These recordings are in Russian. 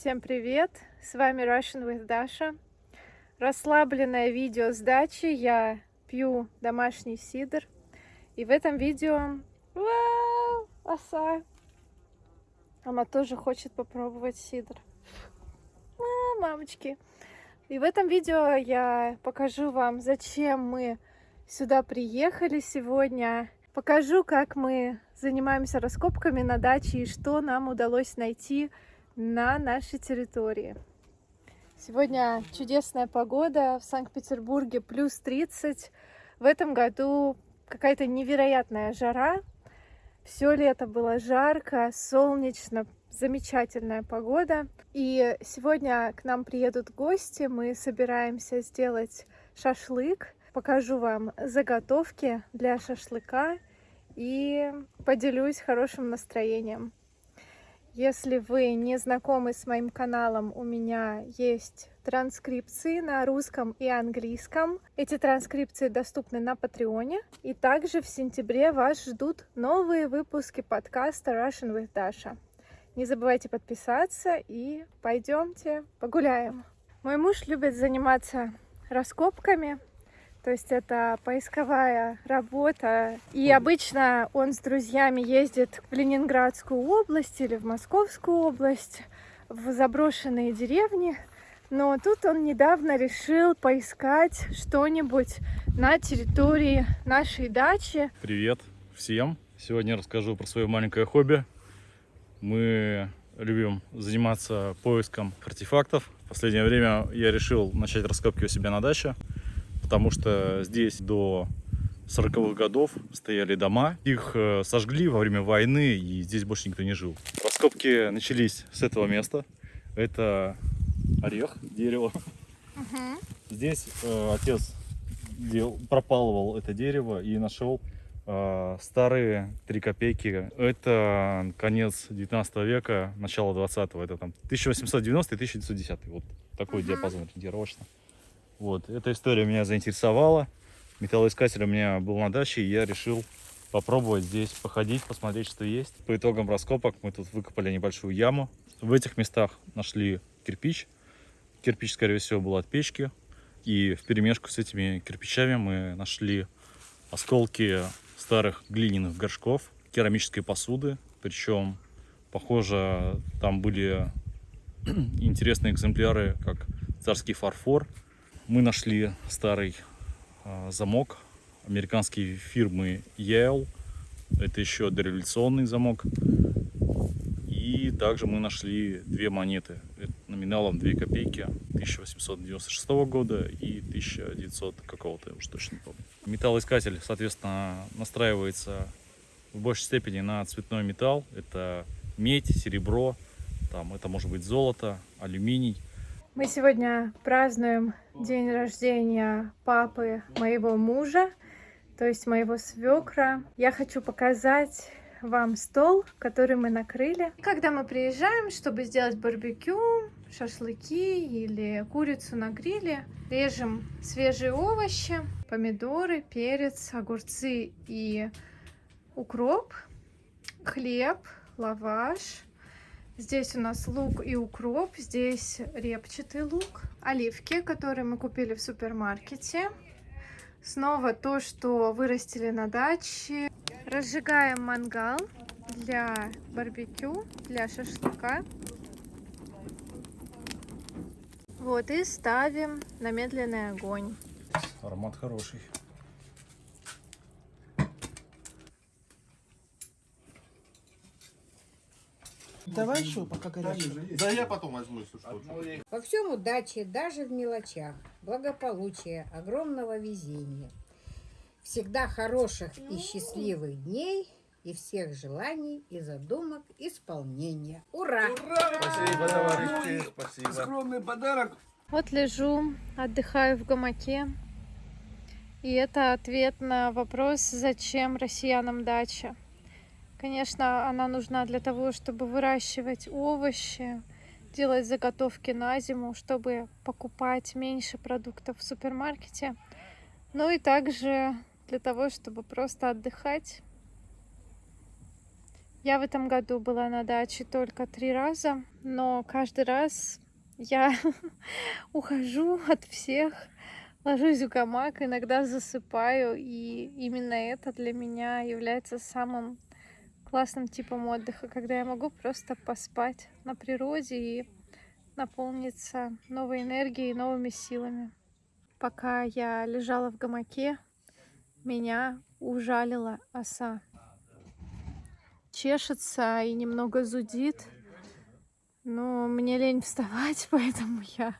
Всем привет! С вами Russian with Dasha. Расслабленное видео с дачи. Я пью домашний сидр. И в этом видео... Вау! Оса! Она тоже хочет попробовать сидр. А, мамочки! И в этом видео я покажу вам, зачем мы сюда приехали сегодня. Покажу, как мы занимаемся раскопками на даче и что нам удалось найти на нашей территории. Сегодня чудесная погода в Санкт-Петербурге, плюс 30. В этом году какая-то невероятная жара. Все лето было жарко, солнечно, замечательная погода. И сегодня к нам приедут гости, мы собираемся сделать шашлык. Покажу вам заготовки для шашлыка и поделюсь хорошим настроением. Если вы не знакомы с моим каналом, у меня есть транскрипции на русском и английском. Эти транскрипции доступны на Патреоне. И также в сентябре вас ждут новые выпуски подкаста Russian with Dasha. Не забывайте подписаться и пойдемте погуляем. Мой муж любит заниматься раскопками, то есть это поисковая работа. И обычно он с друзьями ездит в Ленинградскую область или в Московскую область, в заброшенные деревни. Но тут он недавно решил поискать что-нибудь на территории нашей дачи. Привет всем! Сегодня расскажу про свое маленькое хобби. Мы любим заниматься поиском артефактов. В последнее время я решил начать раскопки у себя на даче потому что здесь до 40-х годов стояли дома. Их э, сожгли во время войны, и здесь больше никто не жил. Раскопки начались с этого места. Это орех, дерево. Угу. Здесь э, отец дел, пропалывал это дерево и нашел э, старые 3 копейки. Это конец 19 века, начало 20-го. Это там 1890 1910. Вот такой угу. диапазон ориентировочно. Вот, эта история меня заинтересовала. Металлоискатель у меня был на даче, и я решил попробовать здесь походить, посмотреть, что есть. По итогам раскопок мы тут выкопали небольшую яму. В этих местах нашли кирпич. Кирпич, скорее всего, был от печки. И в перемешку с этими кирпичами мы нашли осколки старых глиняных горшков, керамической посуды. Причем, похоже, там были интересные экземпляры, как царский фарфор, мы нашли старый э, замок американской фирмы Yale. Это еще дореволюционный замок. И также мы нашли две монеты номиналом 2 копейки 1896 года и 1900 какого-то, уж точно не помню. Металлоискатель, соответственно, настраивается в большей степени на цветной металл. Это медь, серебро, там, это может быть золото, алюминий. Мы сегодня празднуем день рождения папы моего мужа, то есть моего свекра. Я хочу показать вам стол, который мы накрыли. Когда мы приезжаем, чтобы сделать барбекю, шашлыки или курицу на гриле, режем свежие овощи, помидоры, перец, огурцы и укроп, хлеб, лаваш, Здесь у нас лук и укроп, здесь репчатый лук, оливки, которые мы купили в супермаркете. Снова то, что вырастили на даче. Разжигаем мангал для барбекю, для шашлыка. Вот, и ставим на медленный огонь. Аромат хороший. Давай еще, пока горячий. Да я потом возьму, если что. Во всем удачи, даже в мелочах, благополучия, огромного везения. Всегда хороших и счастливых дней и всех желаний и задумок исполнения. Ура! Ура! Спасибо, товарищи, спасибо. Скромный подарок. Вот лежу, отдыхаю в гамаке. И это ответ на вопрос, зачем россиянам дача. Конечно, она нужна для того, чтобы выращивать овощи, делать заготовки на зиму, чтобы покупать меньше продуктов в супермаркете. Ну и также для того, чтобы просто отдыхать. Я в этом году была на даче только три раза, но каждый раз я ухожу от всех, ложусь в гамак, иногда засыпаю, и именно это для меня является самым классным типом отдыха, когда я могу просто поспать на природе и наполниться новой энергией, новыми силами. Пока я лежала в гамаке, меня ужалила оса. Чешется и немного зудит, но мне лень вставать, поэтому я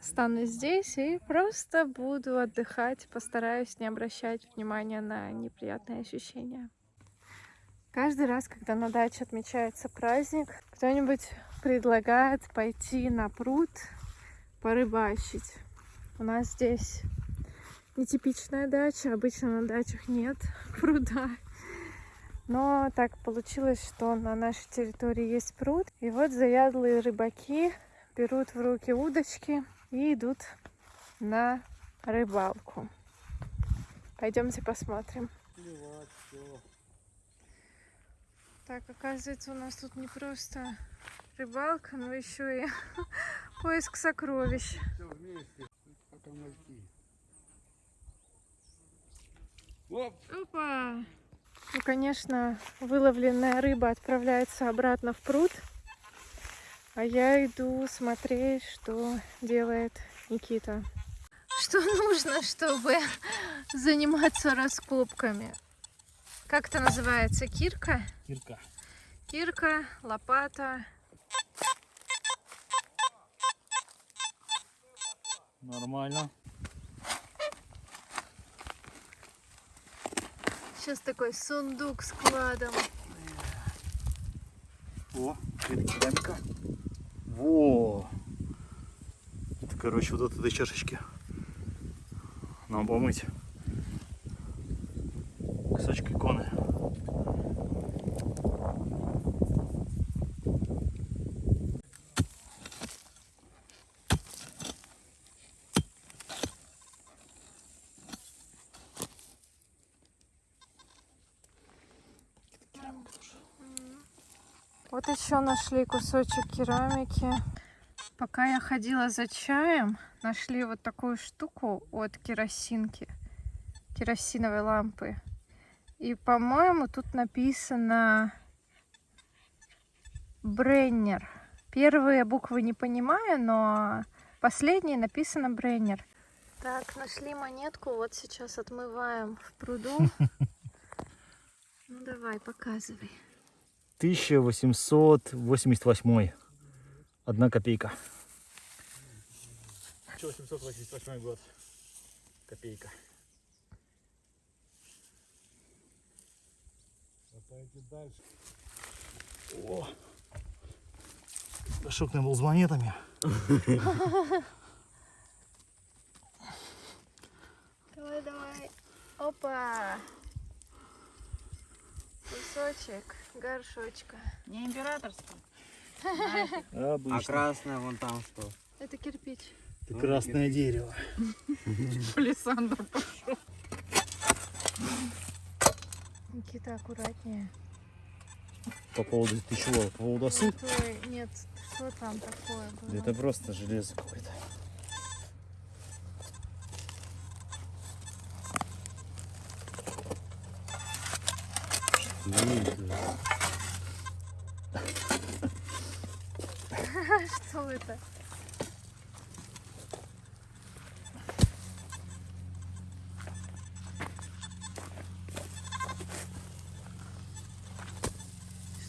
останусь здесь и просто буду отдыхать, постараюсь не обращать внимания на неприятные ощущения. Каждый раз, когда на даче отмечается праздник, кто-нибудь предлагает пойти на пруд порыбачить. У нас здесь нетипичная дача, обычно на дачах нет пруда. Но так получилось, что на нашей территории есть пруд. И вот заядлые рыбаки берут в руки удочки и идут на рыбалку. Пойдемте посмотрим. Так, оказывается, у нас тут не просто рыбалка, но еще и поиск сокровищ. Опа! Ну, конечно, выловленная рыба отправляется обратно в пруд, а я иду смотреть, что делает Никита. Что нужно, чтобы заниматься раскопками? Как это называется? Кирка? Кирка. Кирка, лопата. Нормально. Сейчас такой сундук с кладом. О, это керамика. Во! Это, короче, вот от этой чашечки. Нам помыть. Кусочек иконы. Вот еще нашли кусочек керамики. Пока я ходила за чаем, нашли вот такую штуку от керосинки, керосиновой лампы. И, по-моему, тут написано Бреннер. Первые буквы не понимаю, но последние написано Бреннер. Так, нашли монетку, вот сейчас отмываем в пруду. Ну давай, показывай. 1888. Одна копейка. 1888 год. Копейка. О! Горшок не был с монетами. Давай, давай. Опа! Кусочек горшочка. Не императорский. А красная вон там что? Это кирпич. Это красное дерево. Александр. Никита, аккуратнее. По поводу ты чего? По поводу осы? Ой, нет, что там такое было? Это просто железо какое-то. Что это?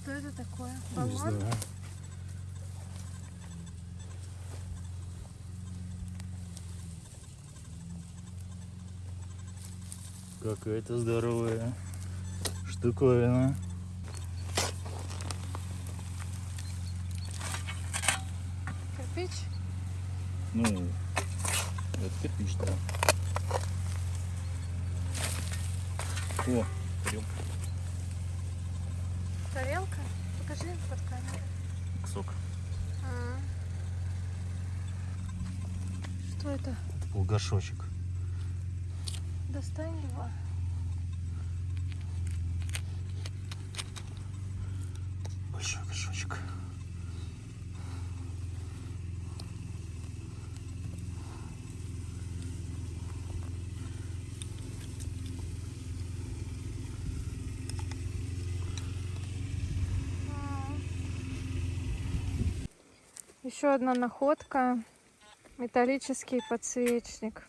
Что это такое? Баллон? Какая-то здоровая штуковина. Кирпич? Ну, это кирпич, да. О, тарелка, Тарелка? Покажи под камерой. сок. А. Что это? Был горшочек. Достань его. Еще одна находка. Металлический подсвечник.